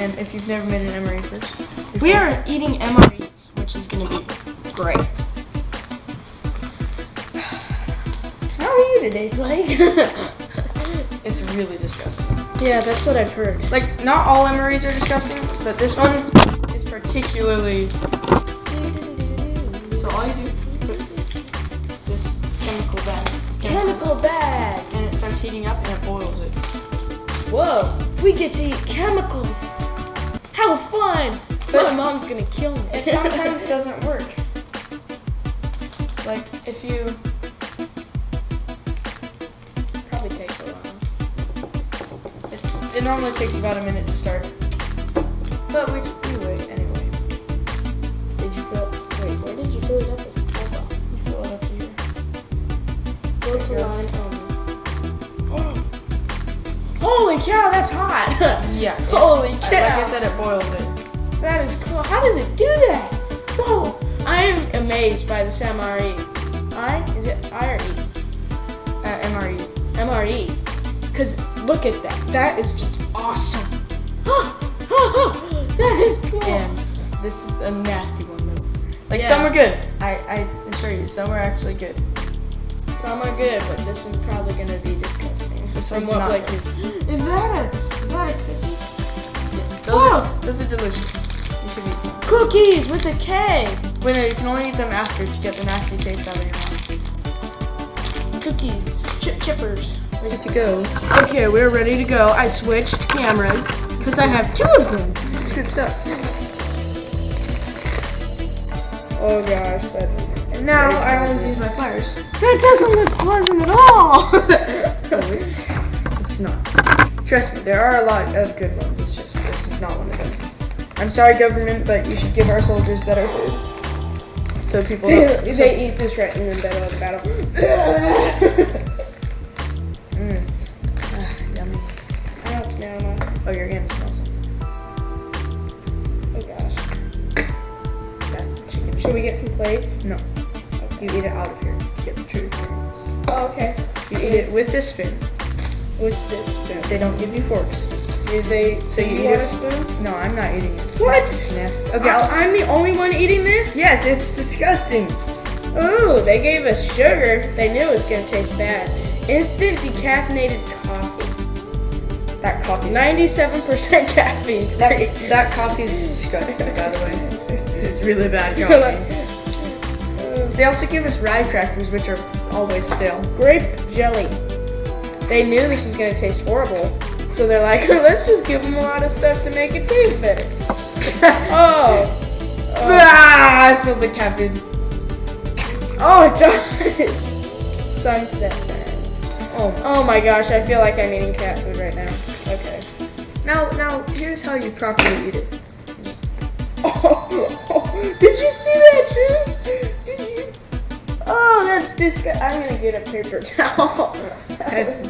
And if you've never made an MRE first, We are eating MREs, which is gonna be great. How are you today, Blake? it's really disgusting. yeah, that's what I've heard. Like, not all MREs are disgusting, but this one is particularly. So all you do, put this chemical bag, Chemical bag. and it starts heating up and it boils it. Whoa, we get to eat chemicals. Fun! But- My mom's gonna kill me. It sometimes doesn't work. Like if you probably takes a while. It, it normally takes about a minute to start. But we, we wait anyway. Did you fill? Wait, where did you fill it up with? You fill it up here. Go to line. Holy cow, that's hot! Yeah. Holy Like! I said, it boils it. That is cool. How does it do that? Whoa! I am amazed by this MRE. I? Is it I or E? Uh, MRE. MRE. Because look at that. That is just awesome. that is cool. And this is a nasty one though. Like Yeah. some are good. I, I assure you, some are actually good. Some are good, but this one's probably going to be disgusting. From what Blake is. Is that a, is that a cookie? Those, Whoa. are, those are delicious. You should eat some. Cookies with a K. Wait, no, you can only eat them after to get the nasty taste out of your mouth. Cookies. Chip chippers. Ready to go. Okay, we're ready to go. I switched cameras because I have two of them. It's good stuff. Oh gosh, that And now I always use my pliers. that doesn't look pleasant at all. Oh, it's, it's not. Trust me, there are a lot of good ones. It's just this is not one of them. I'm sorry, government, but you should give our soldiers better food. So people they, don't. so- they eat this right in the middle of the battle. it with this spoon. With this spoon. They don't give you forks. Do they? So you you eat a spoon? No, I'm not eating it. What? It's nasty. Okay, I'll, I'm the only one eating this. yes, it's disgusting. Ooh, they gave us sugar. They knew it was gonna taste bad. Instant decaffeinated coffee. That coffee. 97% caffeine. That, that coffee is disgusting, by the way. It's really bad coffee. They also give us rye crackers, which are always stale. Grape jelly. They knew this was gonna taste horrible, so they're like, let's just give them a lot of stuff to make it taste better. Oh. Oh, ah, it smells like caffeine. oh it does. Sunset man. Oh, Oh my gosh, I feel like I'm eating cat food right now. Okay. now, now, here's how you properly eat it. Oh, did you see that juice? Oh, that's disgusting. I'm gonna get a paper towel. That's-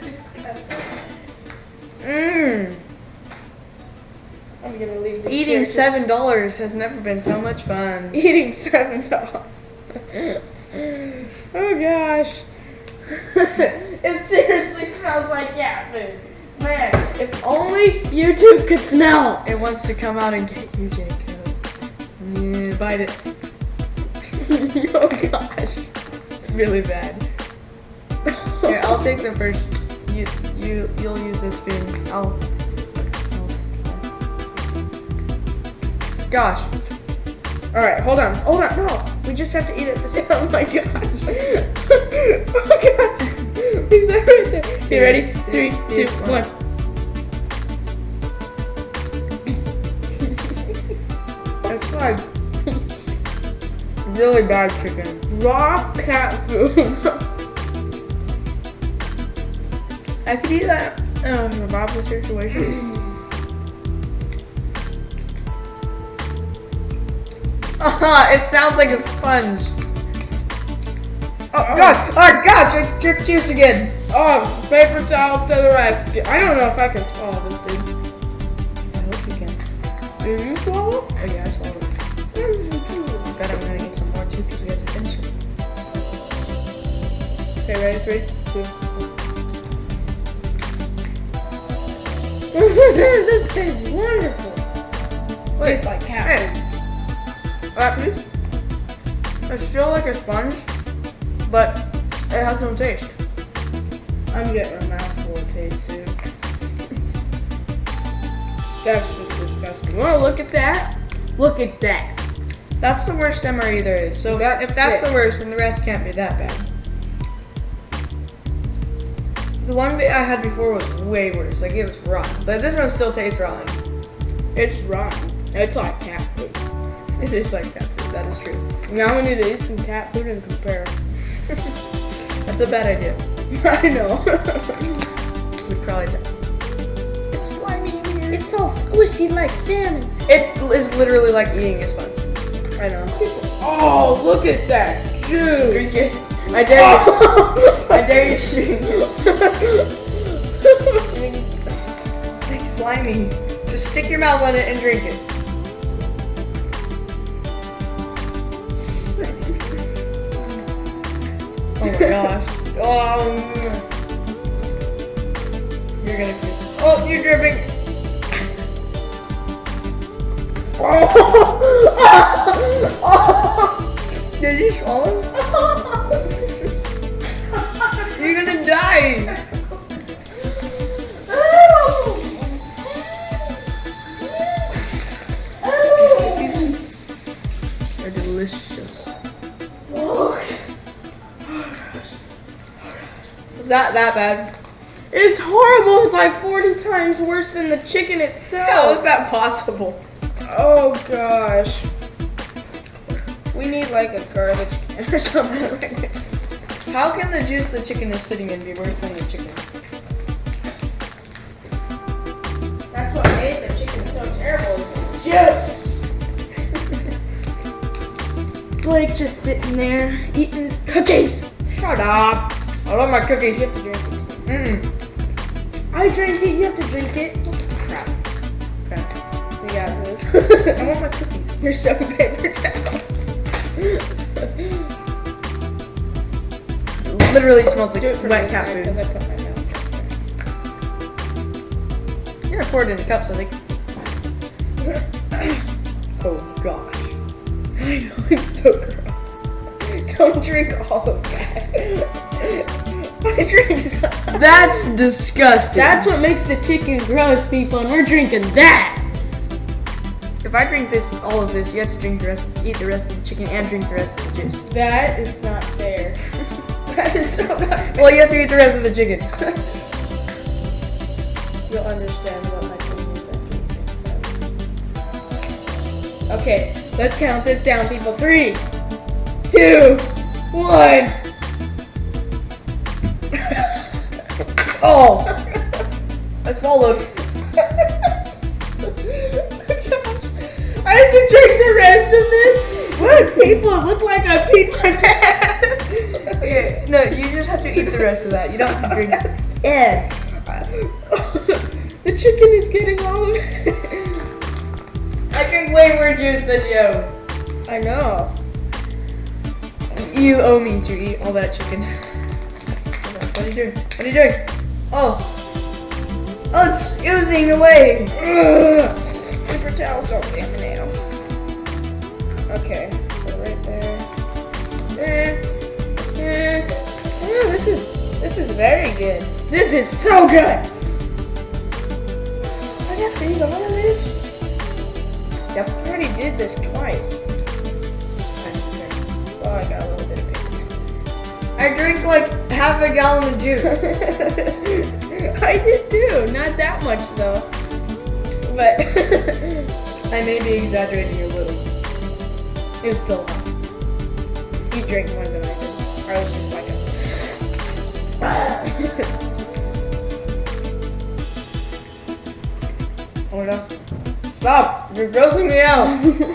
disgusting. Mmm. I'm gonna leave this Eating seven dollars has never been so much fun. Eating seven dollars. oh gosh. it seriously smells like cat food. Man, if only YouTube could smell. It wants to come out and get you, Jacob. Yeah, bite it. oh gosh. It's really bad. Here, I'll take the first. You, you, you'll use this spoon. I'll. Gosh. All right, hold on, hold on. No, we just have to eat it the same. Oh my gosh. oh gosh. He's there right there. You ready? Three, two, one. It's like really bad chicken. Raw cat food. I could eat that in a survival situation. It sounds like a sponge. Oh, oh. gosh! Oh gosh! I dripped juice again. oh, paper towel to the rescue. I don't know if I can swallow this thing. I hope you can. Do you swallow? Oh yeah, I swallowed Okay, ready? Three, two. this tastes wonderful. Wait, Tastes like cat hey, that piece. It's still like a sponge, but it has no taste. I'm getting a mouthful of taste too. That's just disgusting. Wanna look at that? Look at that. That's the worst MRE there is. So That's if that's the worst, then the rest can't be that bad. The one I had before was way worse. Like it was rotten, but this one still tastes rotten. It's rotten. It's like cat food. It is like cat food. That is true. Now we need to eat some cat food and compare. That's a bad idea. I know. We'd probably die. It's slimy in here. it's all squishy like salmon. It is literally like eating a sponge. I know. Oh, look at that juice. Drink it. I dare you. I dare you it. It's like slimy. Just stick your mouth on it and drink it. Oh my gosh. Oh. You're gonna puke. Oh, you're dripping. Oh. Did you swallow? You're gonna. They're delicious. Was that that bad? It's horrible. It's like 40 times worse than the chicken itself. is that possible? Oh gosh. We need like a garbage can or something. How can the juice the chicken is sitting in be worse than the chicken? That's what made the chicken so terrible. Juice. Blake just sitting there eating his cookies. Shut up. I love my cookies. You have to drink it. Mmm. I drink it. You have to drink it. Oh, crap. Crap. We got this. I want my cookies. Here's some paper towels. Literally smells like Do it for wet cat food. I put my mouth. You're gonna pour it in the cup, so like. Oh gosh. I know it's so gross. Don't drink all of that. I drink some. That's disgusting. That's what makes the chicken gross, people, and we're drinking that. If I drink this, all of this, you have to drink the rest, eat the rest of the chicken, and drink the rest of the juice. That is not fair. that is so. Well, you have to eat the rest of the chicken. You'll understand what my feeling is after you drink that. Okay, let's count this down, people. Three, two, one. Oh, I swallowed. I have to drink the rest of this. Look, people, it look like I peed my pants. Okay, no, you just have to eat the rest of that. You don't have to drink it. Yeah. the chicken is getting all of. I drink way more juice than you. I know. You owe me to eat all that chicken. What are you doing? What are you doing? Oh. Oh, it's oozing away. Ugh. Paper towels don't damn it now. Okay, so right there. Eh, Yeah, this is this is very good. This is so good. I got to all of this. I already did this twice. Oh, I got a little bit of paper. I drink like half a gallon of juice. I did too. Not that much though. But I may be exaggerating a little. it was still enough. You drank more than I did. I was just like a. Oh no. Stop! You're grossing me out.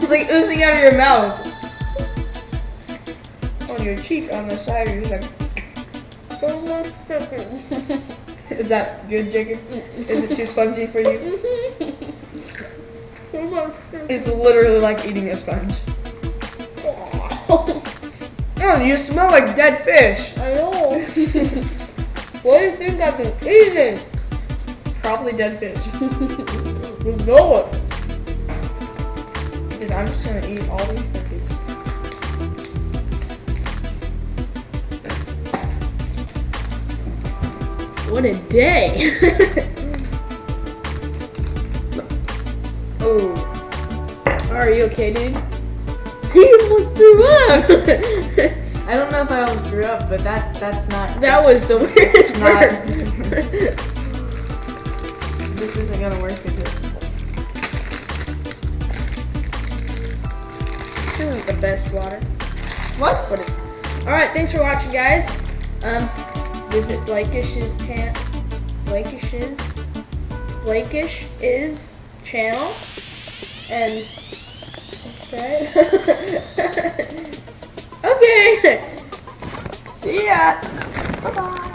it's like oozing out of your mouth. On your cheek, on the side, you're like, is that good, Jacob? Is it too spongy for you? It's literally like eating a sponge. Oh, you smell like dead fish. I know. what do you think I've been eating? probably dead fish. no. Dude, I'm just gonna eat all these cookies. What a day. Oh, Are you okay, dude? he almost threw up. I don't know if I almost threw up, but that that's not. That was the weirdest part. this isn't gonna work, is it? this isn't the best water. What? What is Alright, thanks for watching guys. Um visit Blakeish's tan Blakeish's Blakish is channel and subscribe. okay. See ya. Bye bye.